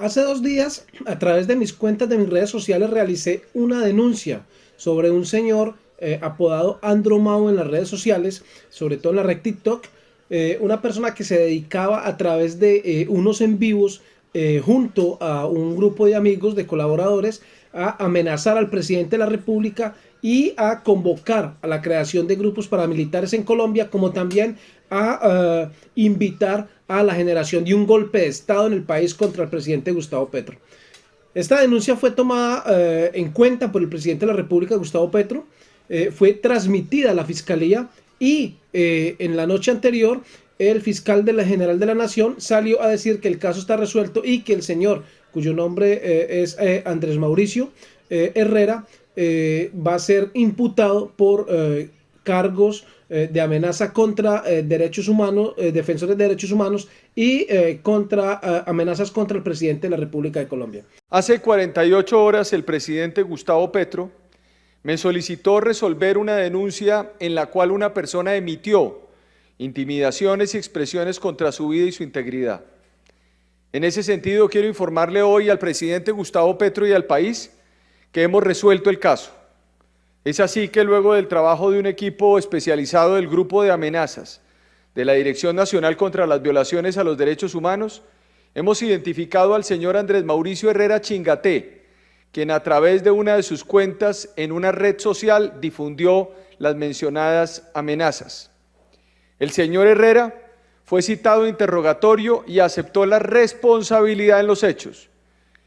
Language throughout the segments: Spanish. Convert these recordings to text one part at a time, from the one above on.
Hace dos días, a través de mis cuentas de mis redes sociales, realicé una denuncia sobre un señor eh, apodado Andromao en las redes sociales, sobre todo en la red TikTok, eh, una persona que se dedicaba a través de eh, unos en vivos junto a un grupo de amigos, de colaboradores, a amenazar al presidente de la República y a convocar a la creación de grupos paramilitares en Colombia, como también a invitar a la generación de un golpe de Estado en el país contra el presidente Gustavo Petro. Esta denuncia fue tomada en cuenta por el presidente de la República, Gustavo Petro, eh, fue transmitida a la Fiscalía y eh, en la noche anterior el fiscal de la General de la Nación salió a decir que el caso está resuelto y que el señor, cuyo nombre eh, es Andrés Mauricio Herrera, va a ser imputado por cargos de amenaza contra derechos humanos, defensores de derechos humanos y contra amenazas contra el presidente de la República de Colombia. Hace 48 horas el presidente Gustavo Petro me solicitó resolver una denuncia en la cual una persona emitió intimidaciones y expresiones contra su vida y su integridad. En ese sentido, quiero informarle hoy al presidente Gustavo Petro y al país que hemos resuelto el caso. Es así que luego del trabajo de un equipo especializado del Grupo de Amenazas de la Dirección Nacional contra las Violaciones a los Derechos Humanos, hemos identificado al señor Andrés Mauricio Herrera Chingaté, quien a través de una de sus cuentas en una red social difundió las mencionadas amenazas. El señor Herrera fue citado a interrogatorio y aceptó la responsabilidad en los hechos.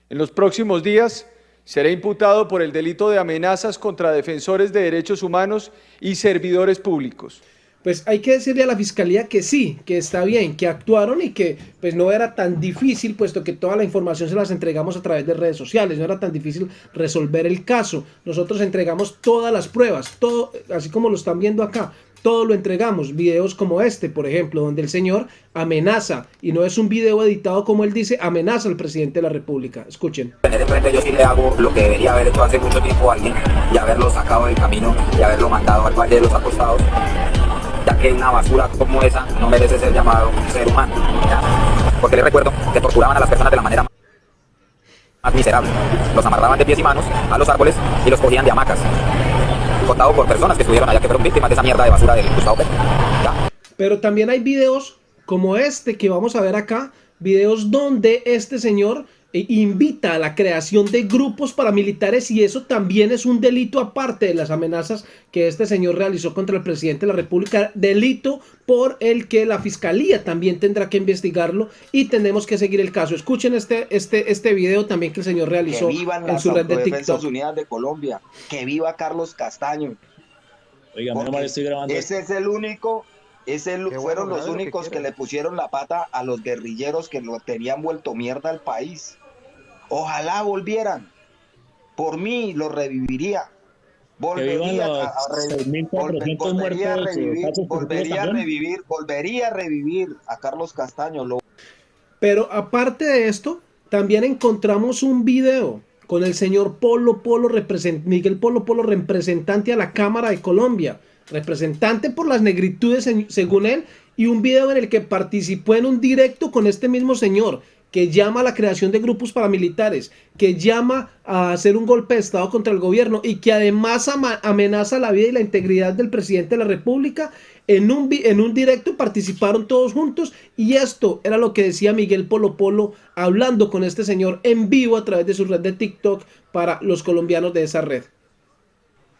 En los próximos días será imputado por el delito de amenazas contra defensores de derechos humanos y servidores públicos pues hay que decirle a la fiscalía que sí, que está bien, que actuaron y que pues no era tan difícil, puesto que toda la información se las entregamos a través de redes sociales, no era tan difícil resolver el caso. Nosotros entregamos todas las pruebas, todo, así como lo están viendo acá, todo lo entregamos, videos como este, por ejemplo, donde el señor amenaza, y no es un video editado como él dice, amenaza al presidente de la República. Escuchen. Yo sí le hago lo que debería haber hecho hace mucho tiempo alguien, y haberlo sacado del camino, y haberlo mandado al valle de los acostados ya que una basura como esa no merece ser llamado ser humano. Porque les recuerdo que torturaban a las personas de la manera más miserable. Los amarraban de pies y manos a los árboles y los cogían de hamacas. Contado por personas que estuvieron allá que fueron víctimas de esa mierda de basura del Gustavo Pero también hay videos como este que vamos a ver acá, videos donde este señor invita a la creación de grupos paramilitares y eso también es un delito aparte de las amenazas que este señor realizó contra el presidente de la República, delito por el que la fiscalía también tendrá que investigarlo y tenemos que seguir el caso. Escuchen este, este, este video también que el señor realizó en su red de TikTok. Unidas de Colombia, que viva Carlos Castaño. Oiga, mal estoy grabando. Ese es el único ese fueron los únicos que, que, le pusieron la pata a los guerrilleros que lo tenían vuelto mierda al país. Ojalá volvieran. Por mí lo reviviría. Volvería, a, revivir, volvería a revivir, volvería a revivir a Carlos Castaño. Pero aparte de esto, también encontramos un video con el señor Polo Polo, Miguel Polo Polo, representante a la Cámara de Colombia, representante por las negritudes según él, y un video en el que participó en un directo con este mismo señor, que llama a la creación de grupos paramilitares, que llama a hacer un golpe de Estado contra el gobierno y que además amenaza la vida y la integridad del presidente de la República, en un, en un directo participaron todos juntos y esto era lo que decía Miguel Polo Polo hablando con este señor en vivo a través de su red de TikTok para los colombianos de esa red.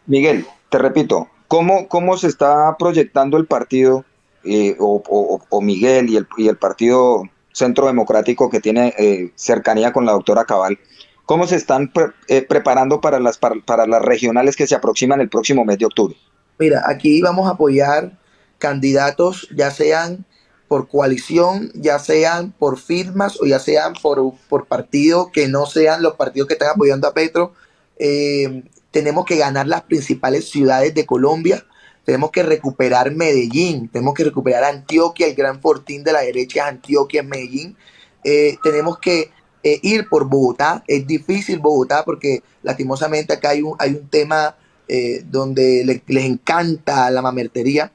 Miguel, te repito, ¿cómo, cómo se está proyectando el partido eh, o, Miguel y el, y el partido centro democrático que tiene eh, cercanía con la doctora Cabal, ¿cómo se están eh, preparando para las, para, las regionales que se aproximan el próximo mes de octubre? Mira, aquí vamos a apoyar candidatos, ya sean por coalición, ya sean por firmas o ya sean por, por partido, que no sean los partidos que están apoyando a Petro. Eh, tenemos que ganar las principales ciudades de Colombia tenemos que recuperar Medellín, tenemos que recuperar Antioquia, el gran fortín de la derecha es Antioquia, Medellín. Eh, tenemos que eh, ir por Bogotá, es difícil Bogotá porque lastimosamente acá hay un, hay un tema eh, donde les encanta la mamertería,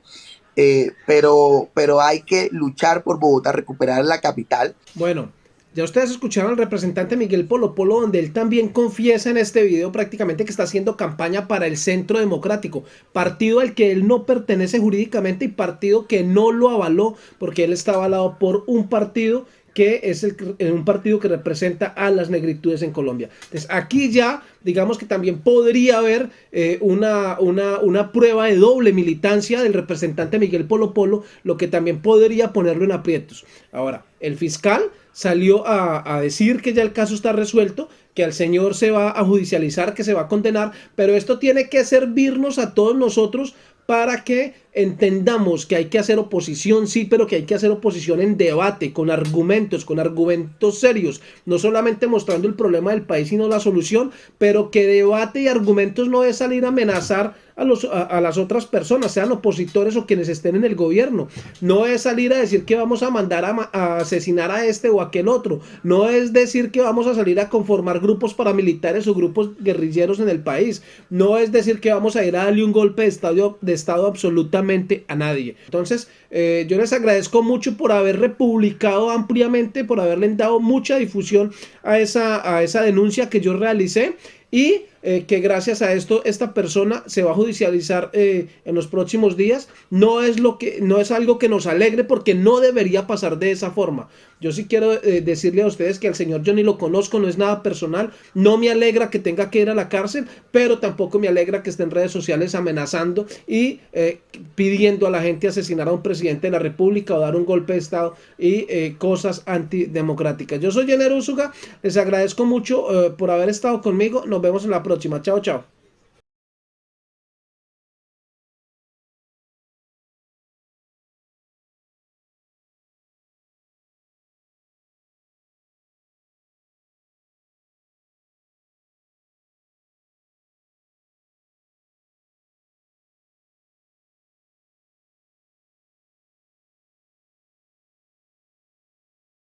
pero, pero hay que luchar por Bogotá, recuperar la capital. Bueno, Ya ustedes escucharon al representante Miguel Polo Polo, donde él también confiesa en este video prácticamente que está haciendo campaña para el Centro Democrático, partido al que él no pertenece jurídicamente y partido que no lo avaló porque él está avalado por un partido que es un partido que representa a las negritudes en Colombia. Entonces aquí ya digamos que también podría haber eh, una, una, una, prueba de doble militancia del representante Miguel Polo Polo, lo que también podría ponerlo en aprietos. Ahora, el fiscal salió a, decir que ya el caso está resuelto, que al señor se va a judicializar, que se va a condenar, pero esto tiene que servirnos a todos nosotros para que entendamos que hay que hacer oposición, sí, pero que hay que hacer oposición en debate, con argumentos, con argumentos serios, no solamente mostrando el problema del país, sino la solución, pero que debate y argumentos no es salir a amenazar a, los, a, las otras personas, sean opositores o quienes estén en el gobierno. No es salir a decir que vamos a mandar a, asesinar a este o aquel otro. No es decir que vamos a salir a conformar grupos paramilitares o grupos guerrilleros en el país. No es decir que vamos a ir a darle un golpe de estado, de estado a nadie. Entonces, eh, yo les agradezco mucho por haber republicado ampliamente, por haberle dado mucha difusión a esa, a esa denuncia que yo realicé y eh, que gracias a esto esta persona se va a judicializar eh, en los próximos días. No es lo que no es algo que nos alegre porque no debería pasar de esa forma. Yo sí quiero eh, decirle a ustedes que al señor ni lo conozco no es nada personal. No me alegra que tenga que ir a la cárcel pero tampoco me alegra que esté en redes sociales amenazando y pidiendo a la gente asesinar a un presidente de la república o dar un golpe de estado y cosas antidemocráticas. Yo soy Jenner Usuga les agradezco mucho por haber estado conmigo. Nos vemos en la próxima próxima. Chao, chao.